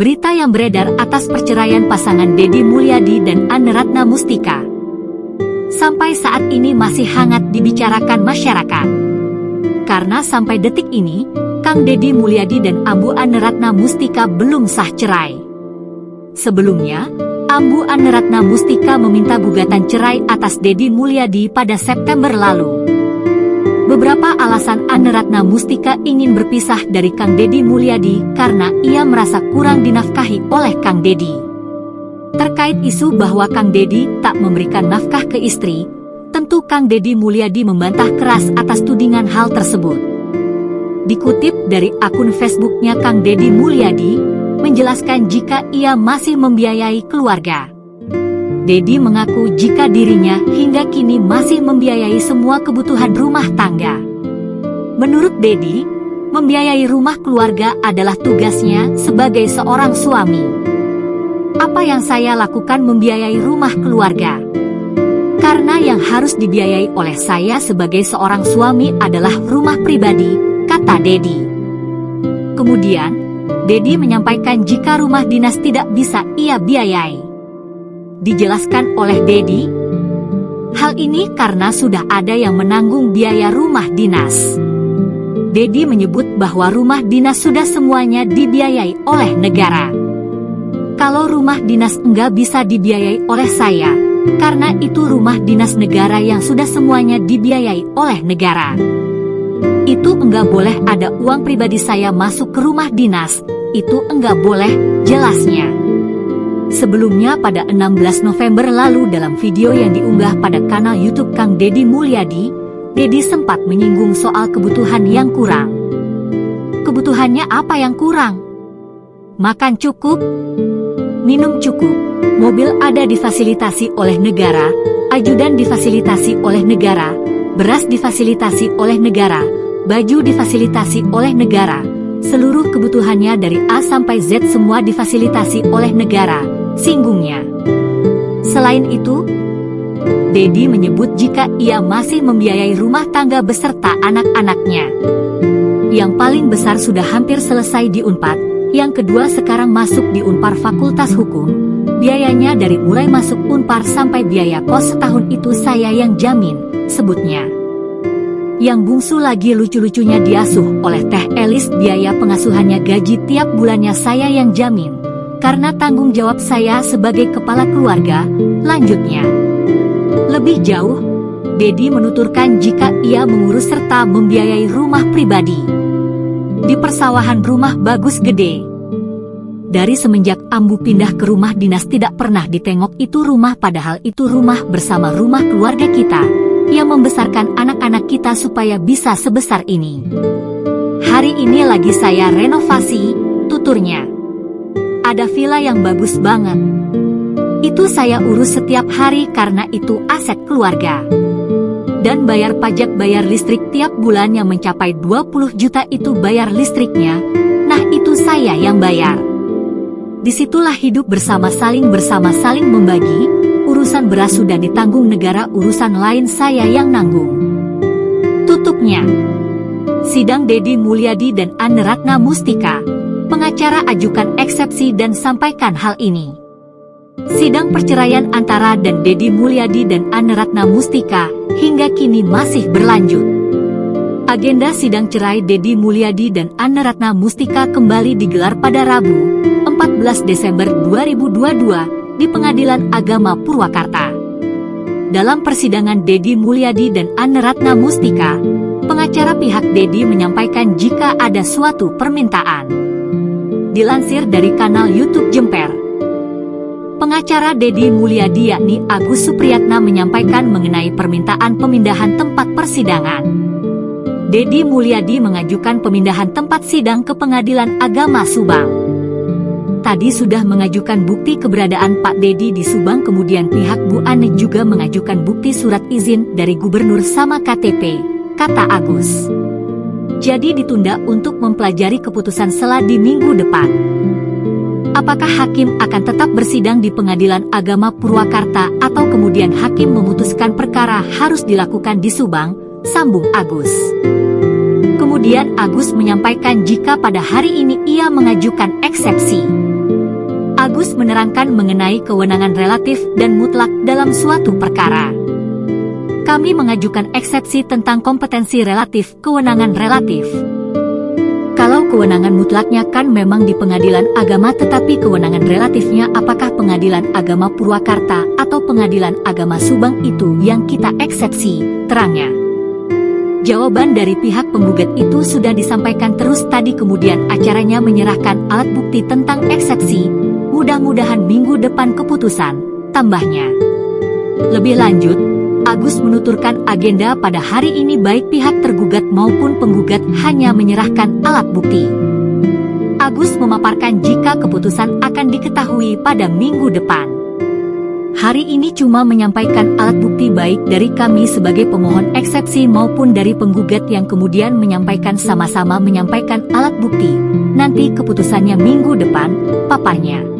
berita yang beredar atas perceraian pasangan Dedi Mulyadi dan Anne Ratna Mustika. Sampai saat ini masih hangat dibicarakan masyarakat. Karena sampai detik ini, Kang Dedi Mulyadi dan Ambu Anne Ratna Mustika belum sah cerai. Sebelumnya, Ambu Anne Ratna Mustika meminta gugatan cerai atas Dedi Mulyadi pada September lalu. Beberapa alasan Anne Ratna Mustika ingin berpisah dari Kang Dedi Mulyadi karena ia merasa kurang dinafkahi oleh Kang Dedi. Terkait isu bahwa Kang Dedi tak memberikan nafkah ke istri, tentu Kang Dedi Mulyadi membantah keras atas tudingan hal tersebut. Dikutip dari akun Facebooknya Kang Dedi Mulyadi, menjelaskan jika ia masih membiayai keluarga. Dedi mengaku jika dirinya hingga kini masih membiayai semua kebutuhan rumah tangga. Menurut Dedi, membiayai rumah keluarga adalah tugasnya sebagai seorang suami. Apa yang saya lakukan membiayai rumah keluarga? Karena yang harus dibiayai oleh saya sebagai seorang suami adalah rumah pribadi, kata Dedi. Kemudian, Dedi menyampaikan jika rumah dinas tidak bisa ia biayai dijelaskan oleh Dedi. Hal ini karena sudah ada yang menanggung biaya rumah dinas. Dedi menyebut bahwa rumah dinas sudah semuanya dibiayai oleh negara. Kalau rumah dinas enggak bisa dibiayai oleh saya, karena itu rumah dinas negara yang sudah semuanya dibiayai oleh negara. Itu enggak boleh ada uang pribadi saya masuk ke rumah dinas, itu enggak boleh, jelasnya. Sebelumnya pada 16 November lalu dalam video yang diunggah pada kanal YouTube Kang Dedi Mulyadi, Dedi sempat menyinggung soal kebutuhan yang kurang. Kebutuhannya apa yang kurang? Makan cukup, minum cukup, mobil ada difasilitasi oleh negara, ajudan difasilitasi oleh negara, beras difasilitasi oleh negara, baju difasilitasi oleh negara, seluruh kebutuhannya dari A sampai Z semua difasilitasi oleh negara, singgungnya. Selain itu, Dedi menyebut jika ia masih membiayai rumah tangga beserta anak-anaknya. Yang paling besar sudah hampir selesai di UNPAD, yang kedua sekarang masuk di UNPAR Fakultas Hukum, biayanya dari mulai masuk UNPAR sampai biaya kos setahun itu saya yang jamin, sebutnya. Yang bungsu lagi lucu-lucunya diasuh oleh Teh Elis biaya pengasuhannya gaji tiap bulannya saya yang jamin karena tanggung jawab saya sebagai kepala keluarga, lanjutnya. Lebih jauh, Dedi menuturkan jika ia mengurus serta membiayai rumah pribadi. Di persawahan rumah bagus gede. Dari semenjak Ambu pindah ke rumah dinas tidak pernah ditengok itu rumah padahal itu rumah bersama rumah keluarga kita, yang membesarkan anak-anak kita supaya bisa sebesar ini. Hari ini lagi saya renovasi, tuturnya ada villa yang bagus banget. Itu saya urus setiap hari karena itu aset keluarga. Dan bayar pajak bayar listrik tiap bulan yang mencapai 20 juta itu bayar listriknya, nah itu saya yang bayar. Di situlah hidup bersama saling bersama saling membagi, urusan beras sudah ditanggung negara urusan lain saya yang nanggung. Tutupnya. Sidang Dedi Mulyadi dan Anne Ratna Mustika, pengacara ajukan eksepsi dan sampaikan hal ini. Sidang perceraian antara dan Dedi Mulyadi dan Anne Ratna Mustika hingga kini masih berlanjut. Agenda sidang cerai Dedi Mulyadi dan Anne Ratna Mustika kembali digelar pada Rabu, 14 Desember 2022 di Pengadilan Agama Purwakarta. Dalam persidangan Dedi Mulyadi dan Anne Ratna Mustika, pengacara pihak Dedi menyampaikan jika ada suatu permintaan dilansir dari kanal YouTube Jemper. Pengacara Dedi Mulyadi yakni Agus Supriyatna menyampaikan mengenai permintaan pemindahan tempat persidangan. Dedi Mulyadi mengajukan pemindahan tempat sidang ke Pengadilan Agama Subang. Tadi sudah mengajukan bukti keberadaan Pak Dedi di Subang kemudian pihak Bu Ane juga mengajukan bukti surat izin dari gubernur sama KTP, kata Agus jadi ditunda untuk mempelajari keputusan sela di minggu depan. Apakah hakim akan tetap bersidang di Pengadilan Agama Purwakarta atau kemudian hakim memutuskan perkara harus dilakukan di Subang, sambung Agus. Kemudian Agus menyampaikan jika pada hari ini ia mengajukan eksepsi. Agus menerangkan mengenai kewenangan relatif dan mutlak dalam suatu perkara. Kami mengajukan eksepsi tentang kompetensi relatif, kewenangan relatif. Kalau kewenangan mutlaknya kan memang di pengadilan agama tetapi kewenangan relatifnya apakah pengadilan agama Purwakarta atau pengadilan agama Subang itu yang kita eksepsi, terangnya. Jawaban dari pihak penggugat itu sudah disampaikan terus tadi kemudian acaranya menyerahkan alat bukti tentang eksepsi. Mudah-mudahan minggu depan keputusan, tambahnya. Lebih lanjut, Agus menuturkan agenda pada hari ini baik pihak tergugat maupun penggugat hanya menyerahkan alat bukti. Agus memaparkan jika keputusan akan diketahui pada minggu depan. Hari ini cuma menyampaikan alat bukti baik dari kami sebagai pemohon eksepsi maupun dari penggugat yang kemudian menyampaikan sama-sama menyampaikan alat bukti. Nanti keputusannya minggu depan, paparnya.